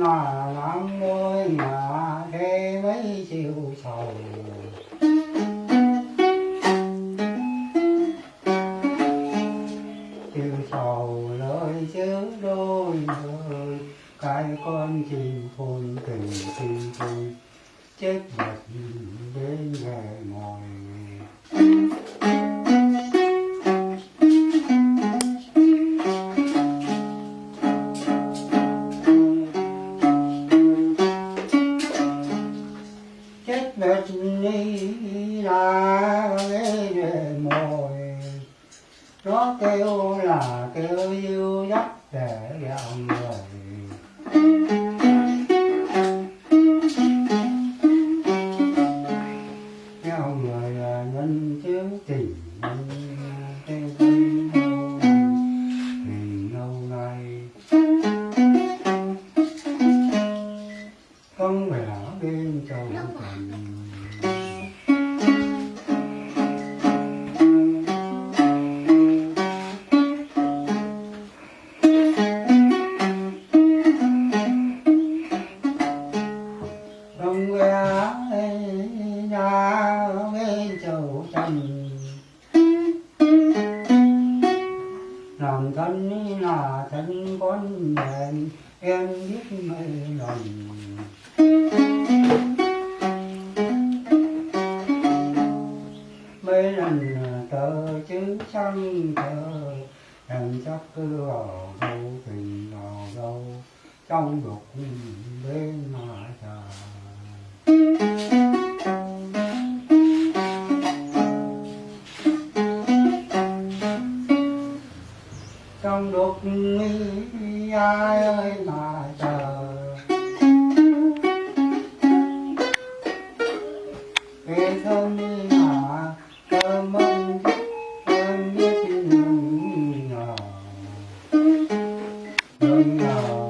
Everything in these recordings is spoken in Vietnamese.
mà lắm đôi mà thế mấy chiều sầu. Chiều sầu lời chứ đôi lời cái con chim phun tình tình tôi chết vật đi là nghe về mồi nó kêu là kêu yêu dắt để gạo người gạo người là bên chứ tình chầu Làm thân là thân con đèn em biết mấy lòng. Mấy lần tờ chứ chẳng tờ em chắc cứ vào đâu tình nào đâu trong đục bên mà trời trong đục nghi ai ơi mà chờ. Cái thân đi mà thơm ơn thơm biết nhung ngờ nhung ngờ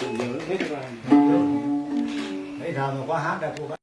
tự nhớ hết ra Bây giờ mà có hát là cô